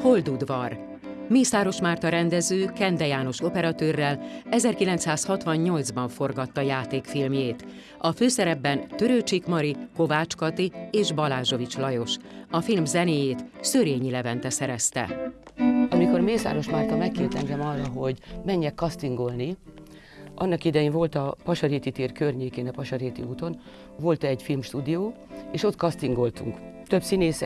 Holdudvar. Mészáros Márta rendező Kende János operatőrrel 1968-ban forgatta játékfilmjét. A főszerepben Törőcsik Mari, Kovács Kati és Balázsovics Lajos. A film zenéjét Szörényi Levente szerezte. Amikor Mészáros Márta megkért engem arra, hogy menjek castingolni, annak idején volt a Pasaréti tér környékén, a Pasaréti úton, volt egy filmstúdió, és ott castingoltunk. Több színész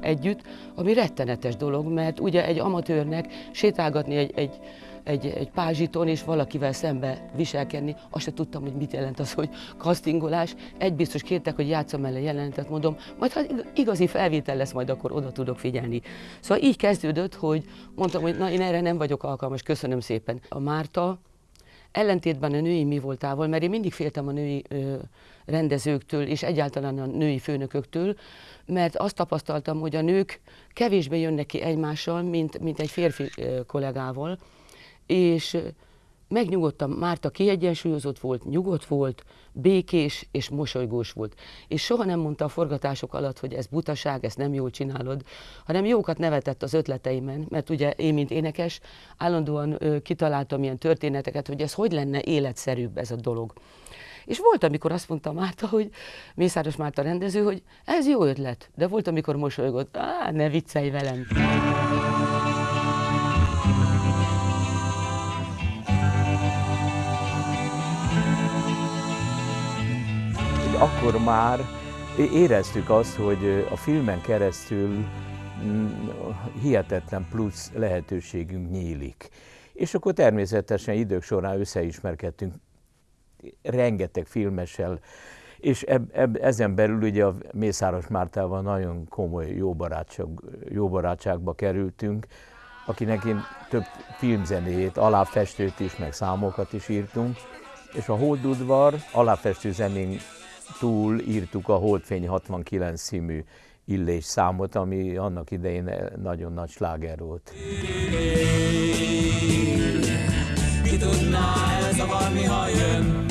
együtt, ami rettenetes dolog, mert ugye egy amatőrnek sétálgatni egy, egy, egy, egy pázsiton és valakivel szembe viselkedni, azt se tudtam, hogy mit jelent az, hogy castingolás. Egy biztos kértek, hogy játszom el a jelenetet, mondom, majd ha igazi felvétel lesz, majd akkor oda tudok figyelni. Szóval így kezdődött, hogy mondtam, hogy na én erre nem vagyok alkalmas, köszönöm szépen. A Márta ellentétben a női mi voltával, mert én mindig féltem a női ö, rendezőktől, és egyáltalán a női főnököktől, mert azt tapasztaltam, hogy a nők kevésbé jönnek ki egymással, mint, mint egy férfi ö, kollégával, és megnyugodtam, Márta kiegyensúlyozott volt, nyugodt volt, békés és mosolygós volt. És soha nem mondta a forgatások alatt, hogy ez butaság, ezt nem jól csinálod, hanem jókat nevetett az ötleteimen, mert ugye én, mint énekes, állandóan ö, kitaláltam ilyen történeteket, hogy ez hogy lenne életszerűbb ez a dolog. És volt, amikor azt mondta Márta, hogy Mészáros Márta rendező, hogy ez jó ötlet, de volt, amikor mosolygott, á, ne viccelj velem. Akkor már éreztük azt, hogy a filmen keresztül mm, hihetetlen plusz lehetőségünk nyílik. És akkor természetesen idők során összeismerkedtünk rengeteg filmessel, és eb, eb, ezen belül ugye a Mészáros Mártával nagyon komoly jó, barátság, jó barátságba kerültünk, akinek én több filmzenéjét, aláfestőt is, meg számokat is írtunk, és a Holdudvar aláfestő zenén túl írtuk a Holdfény 69 című illés számot, ami annak idején nagyon nagy sláger volt. Ki tudná elzavarni, ha jön?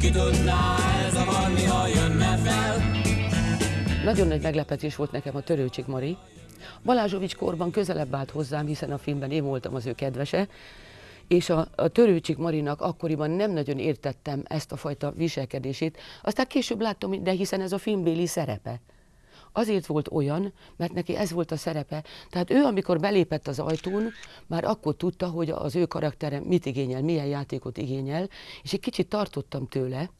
Ki tudná elzavarni, ha jönne fel? Nagyon nagy meglepetés volt nekem a Törőcsik Mari. Balázsovics korban közelebb állt hozzám, hiszen a filmben én voltam az ő kedvese, és a, a Törőcsik Marinak akkoriban nem nagyon értettem ezt a fajta viselkedését. Aztán később láttam, de hiszen ez a filmbéli szerepe. Azért volt olyan, mert neki ez volt a szerepe. Tehát ő, amikor belépett az ajtón, már akkor tudta, hogy az ő karaktere mit igényel, milyen játékot igényel, és egy kicsit tartottam tőle,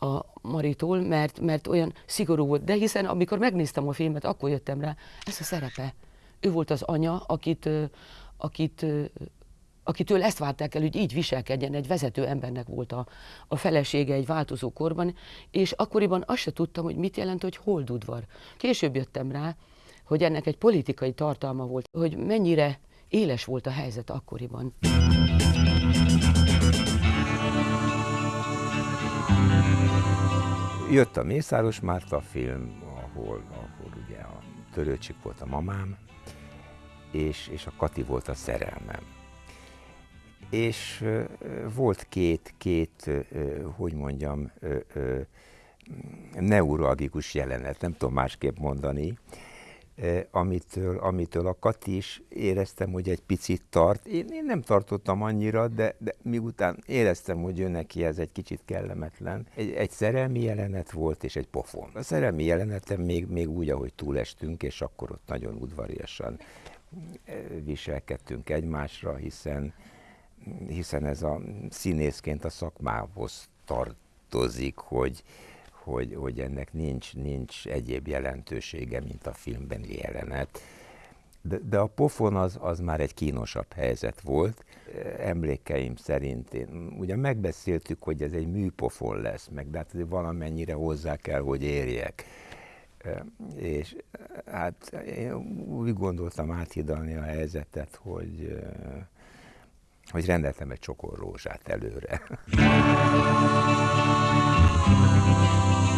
a Maritól, mert, mert olyan szigorú volt. De hiszen amikor megnéztem a filmet, akkor jöttem rá, ez a szerepe. Ő volt az anya, akit, akit akitől ezt várták el, hogy így viselkedjen, egy vezető embernek volt a, a felesége egy változó korban, és akkoriban azt se tudtam, hogy mit jelent, hogy holdudvar. Később jöttem rá, hogy ennek egy politikai tartalma volt, hogy mennyire éles volt a helyzet akkoriban. Jött a Mészáros Márta film, ahol, ahol ugye a Törőcsik volt a mamám, és, és a Kati volt a szerelmem és volt két, két, hogy mondjam, neuralgikus jelenet, nem tudom másképp mondani, amitől, amitől a Kati is éreztem, hogy egy picit tart. Én, én nem tartottam annyira, de, de miután éreztem, hogy ő neki ez egy kicsit kellemetlen. Egy, egy szerelmi jelenet volt, és egy pofon. A szerelmi jelenetem még, még úgy, ahogy túlestünk, és akkor ott nagyon udvariasan viselkedtünk egymásra, hiszen hiszen ez a színészként a szakmához tartozik, hogy, hogy, hogy ennek nincs, nincs egyéb jelentősége, mint a filmben jelenet. De, de a pofon az, az már egy kínosabb helyzet volt. Emlékeim szerint én, ugye megbeszéltük, hogy ez egy műpofon lesz, meg de hát valamennyire hozzá kell, hogy érjek. És hát én úgy gondoltam áthidalni a helyzetet, hogy hogy rendeltem egy csokor rózsát előre.